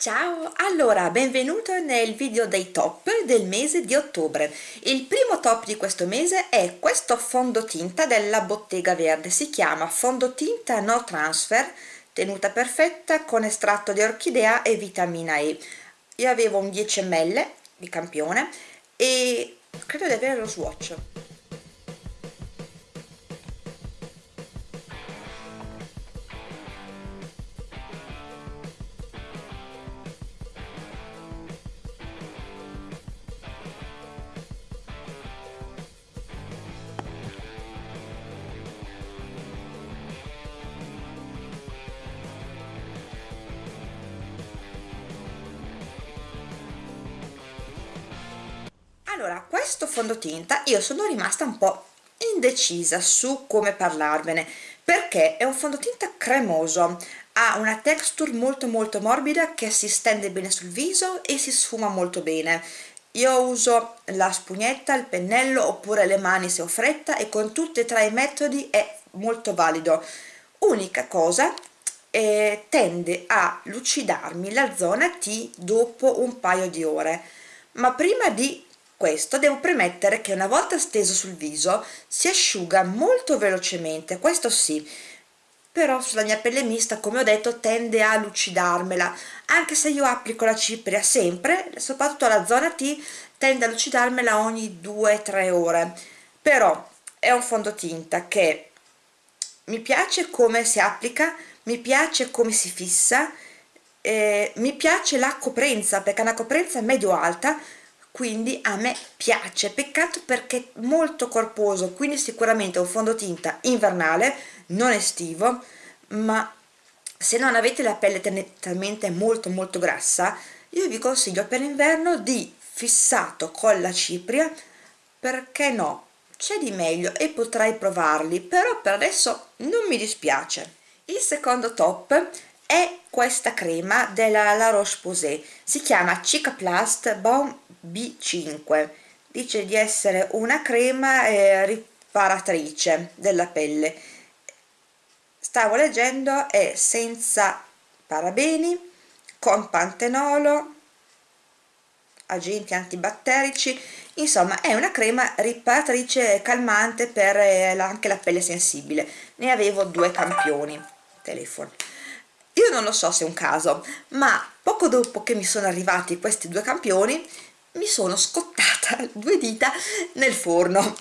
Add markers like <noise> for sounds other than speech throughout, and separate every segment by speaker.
Speaker 1: Ciao, allora benvenuto nel video dei top del mese di ottobre. Il primo top di questo mese è questo fondotinta della Bottega Verde, si chiama fondotinta no transfer, tenuta perfetta con estratto di orchidea e vitamina E. Io avevo un 10 ml di campione e credo di avere lo swatch allora questo fondotinta io sono rimasta un po' indecisa su come parlarvene perché è un fondotinta cremoso ha una texture molto molto morbida che si stende bene sul viso e si sfuma molto bene. Io uso la spugnetta, il pennello oppure le mani se ho fretta e con tutti e tre i metodi è molto valido. Unica cosa eh, tende a lucidarmi la zona T dopo un paio di ore. Ma prima di questo devo premettere che una volta steso sul viso si asciuga molto velocemente questo sì. Però sulla mia pelle mista come ho detto tende a lucidarmela. Anche se io applico la cipria sempre soprattutto la zona T tende a lucidarmela ogni 2-3 ore. Però è un fondotinta che mi piace come si applica mi piace come si fissa eh, mi piace la coprenza perché è una coprenza medio alta quindi a me piace. Peccato perché è molto corposo quindi sicuramente un fondotinta invernale non estivo ma se non avete la pelle tendenzialmente molto molto grassa io vi consiglio per l'inverno di fissato con la cipria perché no? C'è di meglio e potrei provarli però per adesso non mi dispiace. Il secondo top è questa crema della La Roche-Posay. Si chiama Cicaplast Balm B5 dice di essere una crema eh, riparatrice della pelle. Stavo leggendo è senza parabeni con pantenolo agenti antibatterici. Insomma è una crema riparatrice calmante per eh, anche la pelle sensibile. Ne avevo due campioni. Telefono. Io non lo so se è un caso ma poco dopo che mi sono arrivati questi due campioni mi sono scottata <laughs> due dita nel forno.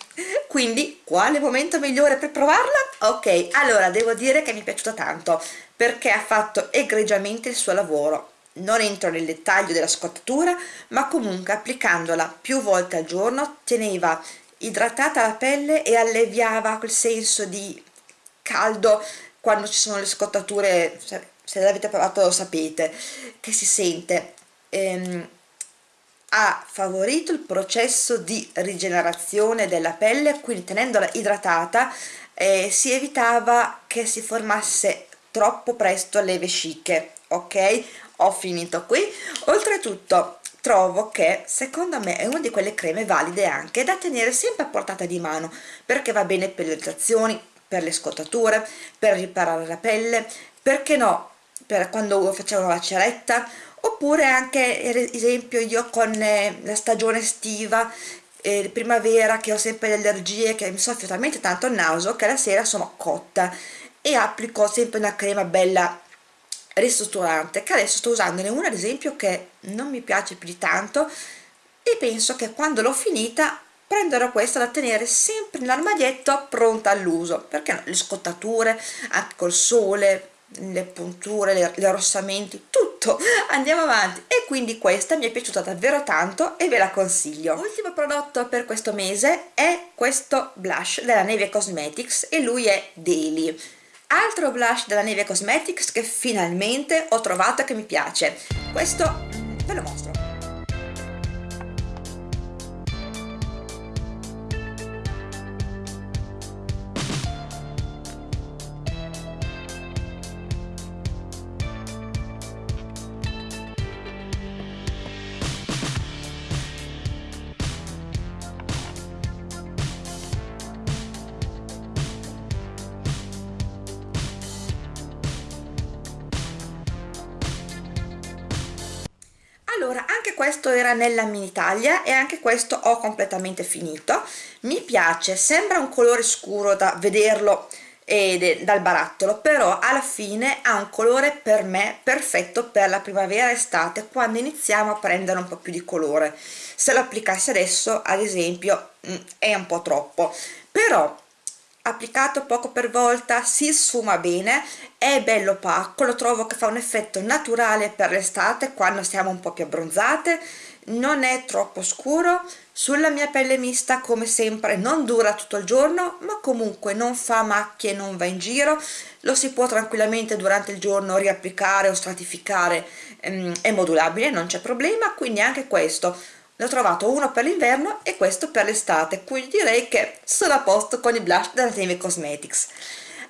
Speaker 1: Quindi quale momento migliore per provarla? ok allora devo dire che mi è piaciuta tanto perché ha fatto egregiamente il suo lavoro. Non entro nel dettaglio della scottatura ma comunque applicandola più volte al giorno teneva idratata la pelle e alleviava quel senso di caldo quando ci sono le scottature se l'avete provato lo sapete che si sente. Ehm, ha favorito il processo di rigenerazione della pelle quindi tenendola idratata eh, si evitava che si formasse troppo presto le vesciche ok? Ho finito qui. Oltretutto trovo che secondo me è una di quelle creme valide anche da tenere sempre a portata di mano perché va bene per le irritazioni per le scottature per riparare la pelle perché no per quando facevo la ceretta oppure anche ad esempio io con eh, la stagione estiva eh, primavera che ho sempre le allergie che mi soffio talmente tanto il naso che la sera sono cotta e applico sempre una crema bella ristrutturante che adesso sto usandone una ad esempio che non mi piace più di tanto e penso che quando l'ho finita prenderò questa da tenere sempre nell'armadietto pronta all'uso. Perché no, le scottature anche col sole le punture, gli arrossamenti, tutto, andiamo avanti e quindi questa mi è piaciuta davvero tanto e ve la consiglio. L'ultimo prodotto per questo mese è questo blush della Neve Cosmetics e lui è Daily. Altro blush della Neve Cosmetics che finalmente ho trovato che mi piace. Questo ve lo mostro. Questo era nella mini taglia e anche questo ho completamente finito. Mi piace sembra un colore scuro da vederlo ed dal barattolo però alla fine ha un colore per me perfetto per la primavera estate quando iniziamo a prendere un po' più di colore. Se lo applicassi adesso ad esempio mm, è un po' troppo. Però applicato poco per volta si sfuma bene è bello opaco lo trovo che fa un effetto naturale per l'estate quando siamo un po' più abbronzate non è troppo scuro sulla mia pelle mista come sempre non dura tutto il giorno ma comunque non fa macchie non va in giro lo si può tranquillamente durante il giorno riapplicare o stratificare ehm, è modulabile non c'è problema quindi anche questo ne ho trovato uno per l'inverno e questo per l'estate quindi direi che sono a posto con i blush della Teme Cosmetics.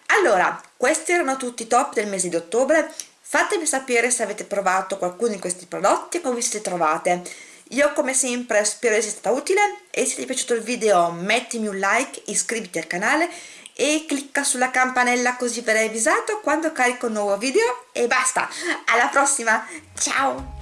Speaker 1: Allora questi erano tutti i top del mese di ottobre. Fatemi sapere se avete provato qualcuno di questi prodotti e come vi siete trovate. Io come sempre spero essere stata utile e se ti è piaciuto il video mettimi un like iscriviti al canale e clicca sulla campanella così verrai avvisato quando carico un nuovo video. E basta. Alla prossima. Ciao